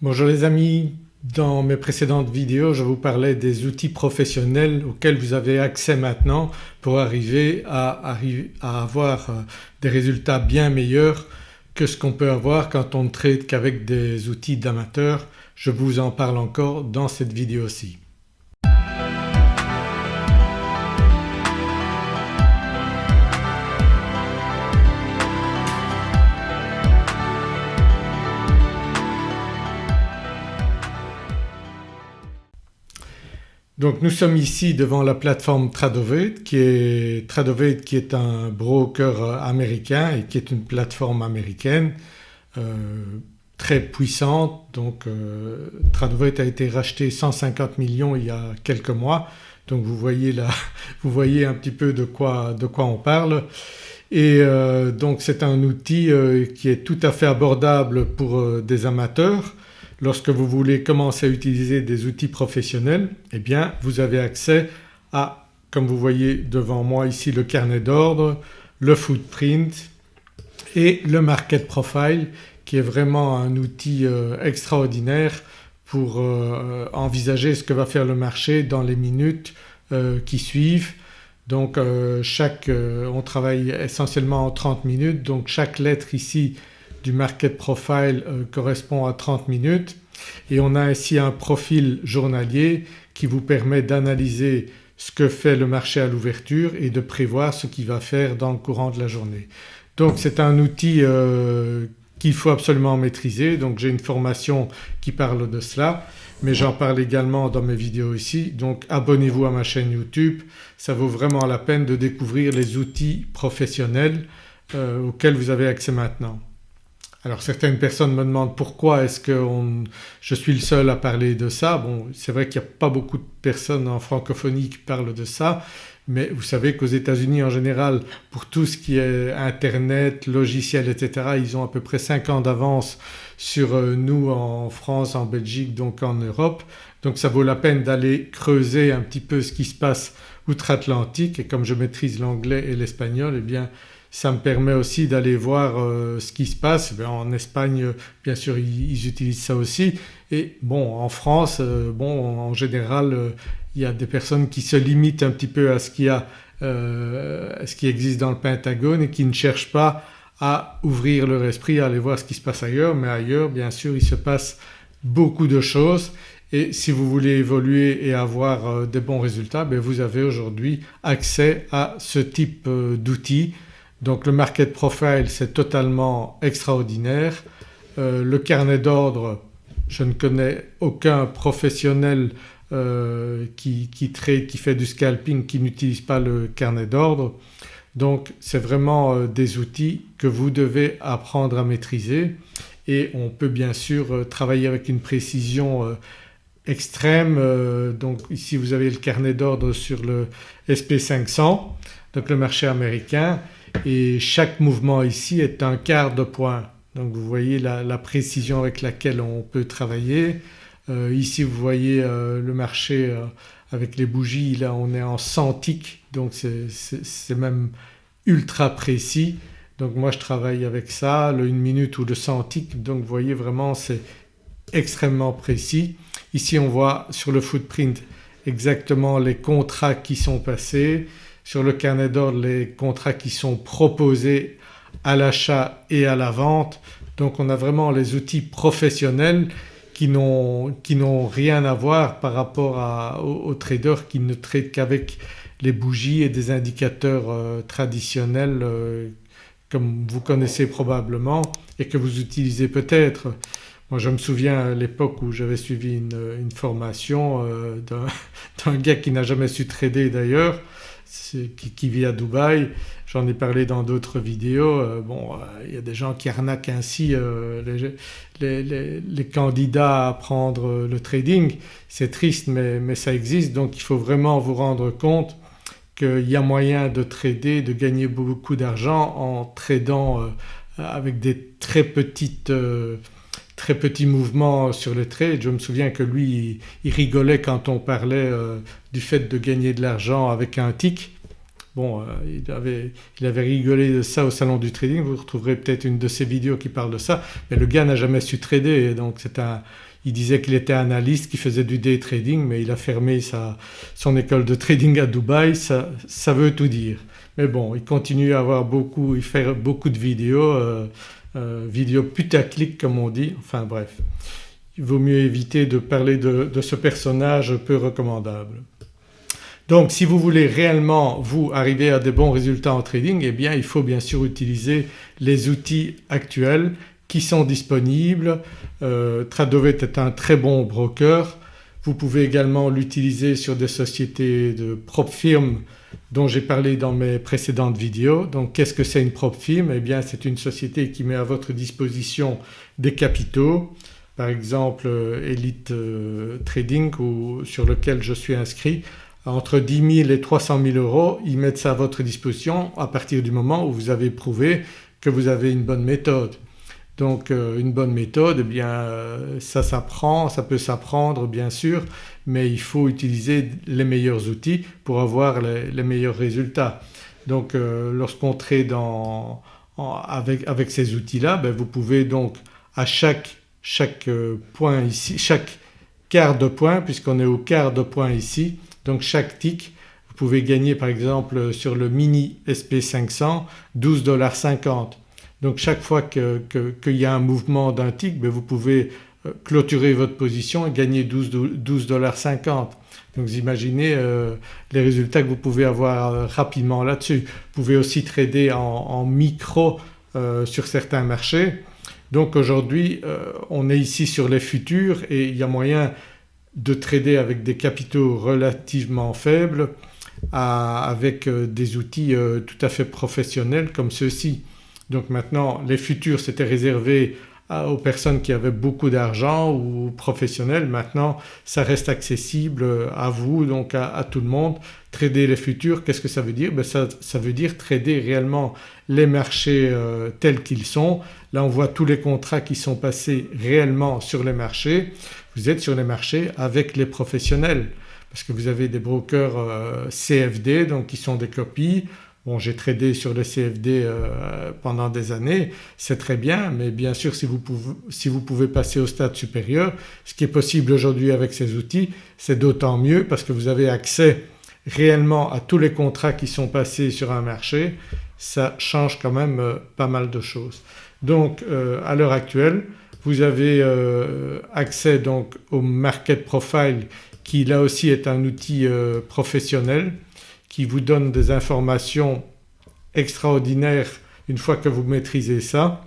Bonjour les amis, dans mes précédentes vidéos je vous parlais des outils professionnels auxquels vous avez accès maintenant pour arriver à, avoir euh, des résultats bien meilleurs que ce qu'on peut avoir quand on ne trade qu'avec des outils d'amateurs. Je vous en parle encore dans cette vidéo-ci. Donc nous sommes ici devant la plateforme Tradovate qui est, Tradovate qui est un broker euh, américain et qui est une plateforme américaine euh, très puissante. Donc euh, Tradovate a été racheté 150 millions il y a quelques mois donc vous voyez là, vous voyez un petit peu de quoi, de quoi on parle. Et donc c'est un outil qui est tout à fait abordable pour des amateurs lorsque vous voulez commencer à utiliser des outils professionnels eh bien vous avez accès à comme vous voyez devant moi ici le carnet d'ordre, le footprint et le market profile qui est vraiment un outil euh, extraordinaire pour euh, envisager ce que va faire le marché dans les minutes euh, qui suivent. Donc chaque, on travaille essentiellement en 30 minutes donc chaque lettre ici du market profile euh, correspond à 30 minutes et on a ainsi un profil journalier qui vous permet d'analyser ce que fait le marché à l'ouverture et de prévoir ce qu'il va faire dans le courant de la journée. Donc c'est un outil euh, qu'il faut absolument maîtriser donc j'ai une formation qui parle de cela mais j'en parle également dans mes vidéos ici donc abonnez-vous à ma chaîne YouTube ça vaut vraiment la peine de découvrir les outils professionnels euh, auxquels vous avez accès maintenant. Alors certaines personnes me demandent pourquoi est-ce que je suis le seul à parler de ça. Bon c'est vrai qu'il n'y a pas beaucoup de personnes en francophonie qui parlent de ça mais vous savez qu'aux États-Unis en général pour tout ce qui est internet, logiciel etc. ils ont à peu près 5 ans d'avance sur euh, nous en France, en Belgique donc en Europe. Donc ça vaut la peine d'aller creuser un petit peu ce qui se passe outre-Atlantique et comme je maîtrise l'anglais et l'espagnol eh bien ça me permet aussi d'aller voir euh, ce qui se passe. Eh en Espagne bien sûr ils, utilisent ça aussi. Et bon en France euh, bon en général euh, il y a des personnes qui se limitent un petit peu à ce qu'il a, ce qui existe dans le Pentagone et qui ne cherchent pas à ouvrir leur esprit, à aller voir ce qui se passe ailleurs. Mais ailleurs bien sûr il se passe beaucoup de choses. Et si vous voulez évoluer et avoir des bons résultats ben vous avez aujourd'hui accès à ce type d'outils donc le market profile c'est totalement extraordinaire. Euh, le carnet d'ordre je ne connais aucun professionnel euh, qui, trade, qui fait du scalping qui n'utilise pas le carnet d'ordre. Donc c'est vraiment euh, des outils que vous devez apprendre à maîtriser et on peut bien sûr travailler avec une précision extrême. donc ici vous avez le carnet d'ordre sur le SP500 donc le marché américain et chaque mouvement ici est un quart de point. Donc vous voyez la, précision avec laquelle on peut travailler. Euh, ici vous voyez euh, le marché euh, avec les bougies là on est en centiques donc c'est même ultra précis. Donc moi je travaille avec ça, le 1 minute ou le centik donc vous voyez vraiment c'est extrêmement précis. Ici on voit sur le footprint exactement les contrats qui sont passés, sur le carnet d'ordre les contrats qui sont proposés à l'achat et à la vente. Donc on a vraiment les outils professionnels qui n'ont rien à voir par rapport aux, traders qui ne tradent qu'avec les bougies et des indicateurs euh, traditionnels euh, comme vous connaissez probablement et que vous utilisez peut-être. Moi je me souviens à l'époque où j'avais suivi une, formation euh, d'un gars qui n'a jamais su trader d'ailleurs qui, vit à Dubaï, j'en ai parlé dans d'autres vidéos, euh, bon euh, il y a des gens qui arnaquent ainsi les, candidats à prendre le trading, c'est triste mais, mais, ça existe. Donc il faut vraiment vous rendre compte qu'il y a moyen de trader, de gagner beaucoup d'argent en tradant avec des très petites très petits mouvements sur le trade. Je me souviens que lui il, rigolait quand on parlait euh, du fait de gagner de l'argent avec un tick. Bon il avait, il avait rigolé de ça au salon du trading, vous retrouverez peut-être une de ses vidéos qui parle de ça mais le gars n'a jamais su trader donc c'est un, il disait qu'il était analyste, qu'il faisait du day trading mais il a fermé sa, son école de trading à Dubaï, ça, ça, veut tout dire. Mais bon il continue à avoir beaucoup, il fait beaucoup de vidéos, euh, euh, vidéos putaclic comme on dit, enfin bref. Il vaut mieux éviter de parler de, ce personnage peu recommandable. Donc si vous voulez réellement vous arriver à des bons résultats en trading eh bien il faut bien sûr utiliser les outils actuels qui sont disponibles. Euh, Tradovet est un très bon broker. Vous pouvez également l'utiliser sur des sociétés de propre firme dont j'ai parlé dans mes précédentes vidéos. Donc qu'est-ce que c'est une propre firme? Eh bien c'est une société qui met à votre disposition des capitaux par exemple euh, Elite euh, Trading ou sur lequel je suis inscrit entre 10 000 et 300 000 euros ils mettent ça à votre disposition à partir du moment où vous avez prouvé que vous avez une bonne méthode. Donc euh, une bonne méthode eh bien euh, ça s'apprend, ça peut s'apprendre bien sûr mais il faut utiliser les meilleurs outils pour avoir les, meilleurs résultats. Donc euh, lorsqu'on trade avec, avec, ces outils-là ben, vous pouvez donc à chaque, chaque point ici, chaque quart de point puisqu'on est au quart de point ici donc chaque tick vous pouvez gagner par exemple sur le mini SP500 12,50$ donc chaque fois qu'il y a un mouvement d'un tick ben, vous pouvez euh, clôturer votre position et gagner 12,50$. Donc vous imaginez euh, les résultats que vous pouvez avoir euh, rapidement là-dessus. Vous pouvez aussi trader en, micro sur certains marchés. Donc aujourd'hui on est ici sur les futurs et il y a moyen de trader avec des capitaux relativement faibles avec des outils tout à fait professionnels comme ceux-ci. Donc maintenant les futurs c'était réservé aux personnes qui avaient beaucoup d'argent ou professionnels. Maintenant ça reste accessible à vous donc à, tout le monde. Trader les futurs qu'est-ce que ça veut dire? Ben ça, ça, veut dire trader réellement les marchés euh, tels qu'ils sont. Là on voit tous les contrats qui sont passés réellement sur les marchés. Vous êtes sur les marchés avec les professionnels parce que vous avez des brokers euh, CFD donc qui sont des copies J'ai tradé sur le CFD euh, pendant des années, c'est très bien mais bien sûr si vous, pouvez, si vous pouvez passer au stade supérieur, ce qui est possible aujourd'hui avec ces outils c'est d'autant mieux parce que vous avez accès réellement à tous les contrats qui sont passés sur un marché, ça change quand même euh, pas mal de choses. Donc euh, à l'heure actuelle vous avez accès donc au Market Profile qui là aussi est un outil professionnel qui vous donne des informations extraordinaires une fois que vous maîtrisez ça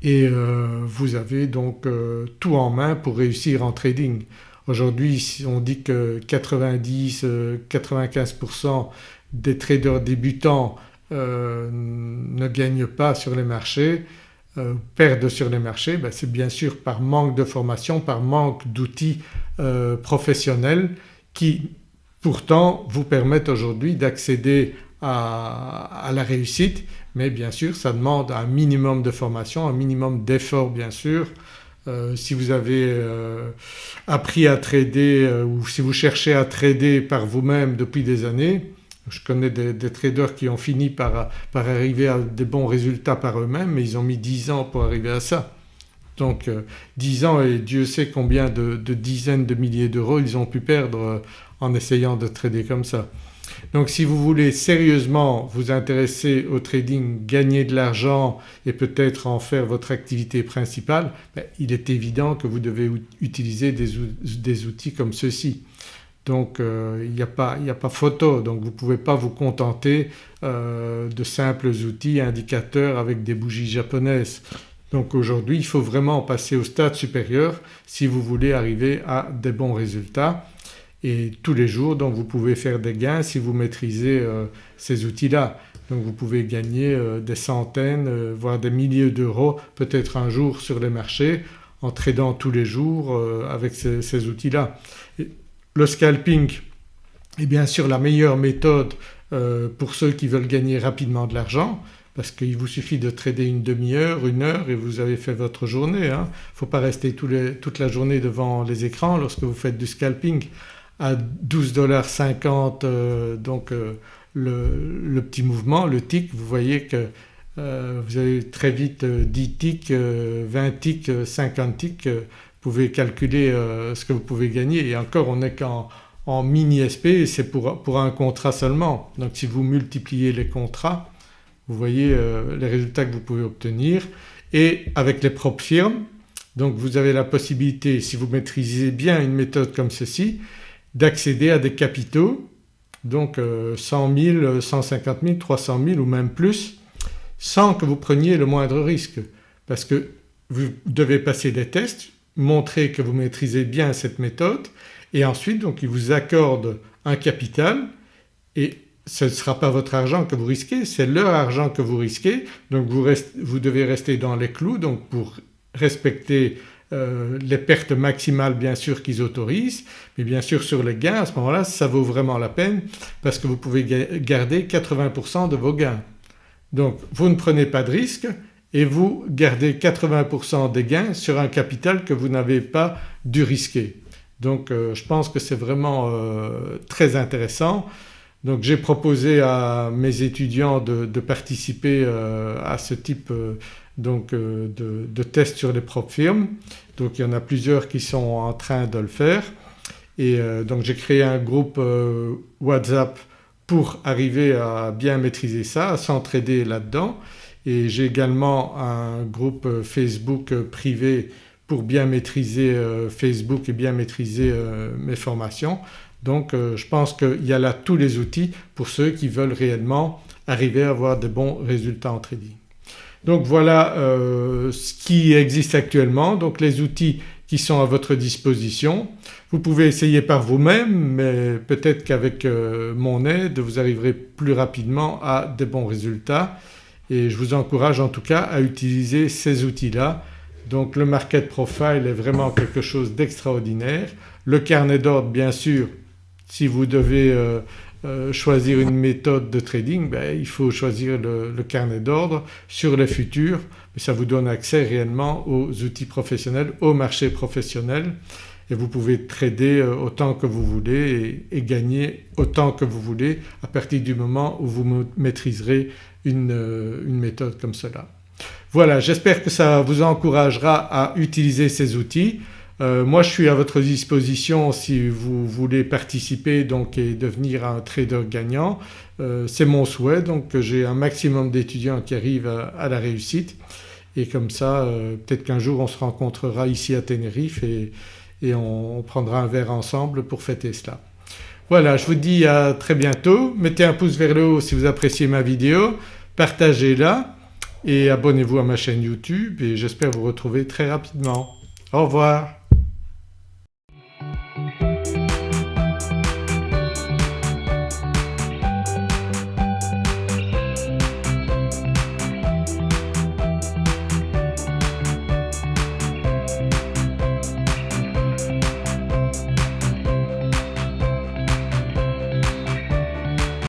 et euh, vous avez donc euh, tout en main pour réussir en trading. Aujourd'hui on dit que 90-95% euh, des traders débutants ne gagnent pas sur les marchés, perdent sur les marchés, ben c'est bien sûr par manque de formation, par manque d'outils professionnels qui pourtant vous permettent aujourd'hui d'accéder à, la réussite mais bien sûr ça demande un minimum de formation, un minimum d'effort bien sûr. Euh, si vous avez euh, appris à trader euh, ou si vous cherchez à trader par vous-même depuis des années, je connais des, traders qui ont fini par, arriver à des bons résultats par eux-mêmes mais ils ont mis 10 ans pour arriver à ça. Donc 10 ans et Dieu sait combien de dizaines de milliers d'euros ils ont pu perdre en essayant de trader comme ça. Donc si vous voulez sérieusement vous intéresser au trading, gagner de l'argent et peut-être en faire votre activité principale, ben, il est évident que vous devez utiliser des, outils comme ceux-ci. Donc euh, il n'y a, pas, photo donc vous ne pouvez pas vous contenter euh, de simples outils indicateurs avec des bougies japonaises. Donc aujourd'hui il faut vraiment passer au stade supérieur si vous voulez arriver à des bons résultats et tous les jours donc vous pouvez faire des gains si vous maîtrisez euh, ces outils-là. Donc vous pouvez gagner euh, des centaines euh, voire des milliers d'euros peut-être un jour sur les marchés en tradant tous les jours avec ces, outils-là. Le scalping est bien sûr la meilleure méthode pour ceux qui veulent gagner rapidement de l'argent parce qu'il vous suffit de trader une demi-heure, une heure et vous avez fait votre journée. Il hein. ne faut pas rester toute la journée devant les écrans lorsque vous faites du scalping à 12,50$ euh, donc euh, le, petit mouvement, le tic, vous voyez que euh, vous avez très vite 10 ticks, 20 ticks, 50 ticks, vous pouvez calculer ce que vous pouvez gagner. Et encore on n'est qu'en en mini SP c'est pour, pour, un contrat seulement. Donc si vous multipliez les contrats vous voyez les résultats que vous pouvez obtenir. Et avec les propres firmes donc vous avez la possibilité si vous maîtrisez bien une méthode comme ceci d'accéder à des capitaux donc 100 000, 150 000, 300 000 ou même plus sans que vous preniez le moindre risque. Parce que vous devez passer des tests, montrer que vous maîtrisez bien cette méthode et ensuite donc ils vous accordent un capital et ce ne sera pas votre argent que vous risquez, c'est leur argent que vous risquez. Donc vous, vous devez rester dans les clous donc pour respecter euh, les pertes maximales bien sûr qu'ils autorisent mais bien sûr sur les gains à ce moment-là ça vaut vraiment la peine parce que vous pouvez garder 80% de vos gains. Donc vous ne prenez pas de risque et vous gardez 80% des gains sur un capital que vous n'avez pas dû risquer. Donc euh, je pense que c'est vraiment euh, très intéressant. Donc j'ai proposé à mes étudiants de, participer à ce type donc euh, de, tests sur les propres firmes. Donc il y en a plusieurs qui sont en train de le faire et euh, donc j'ai créé un groupe euh, WhatsApp pour arriver à bien maîtriser ça, à s'entraider là-dedans et j'ai également un groupe Facebook privé pour bien maîtriser Facebook et bien maîtriser mes formations. Donc je pense qu'il y a là tous les outils pour ceux qui veulent réellement arriver à avoir de bons résultats en trading. Donc voilà euh, ce qui existe actuellement, donc les outils qui sont à votre disposition. Vous pouvez essayer par vous-même mais peut-être qu'avec euh, mon aide vous arriverez plus rapidement à des bons résultats et je vous encourage en tout cas à utiliser ces outils-là. Donc le market profile est vraiment quelque chose d'extraordinaire. Le carnet d'ordre bien sûr si vous devez euh, euh, choisir une méthode de trading ben, il faut choisir le, carnet d'ordre sur les futurs mais ça vous donne accès réellement aux outils professionnels, au marché professionnel et vous pouvez trader euh, autant que vous voulez et, gagner autant que vous voulez à partir du moment où vous maîtriserez euh, une méthode comme cela. Voilà j'espère que ça vous encouragera à utiliser ces outils. Euh, moi je suis à votre disposition si vous voulez participer donc et devenir un trader gagnant. Euh, c'est mon souhait donc j'ai un maximum d'étudiants qui arrivent à, la réussite et comme ça euh, peut-être qu'un jour on se rencontrera ici à Tenerife et, on, prendra un verre ensemble pour fêter cela. Voilà je vous dis à très bientôt, mettez un pouce vers le haut si vous appréciez ma vidéo, partagez-la et abonnez-vous à ma chaîne YouTube et j'espère vous retrouver très rapidement. Au revoir.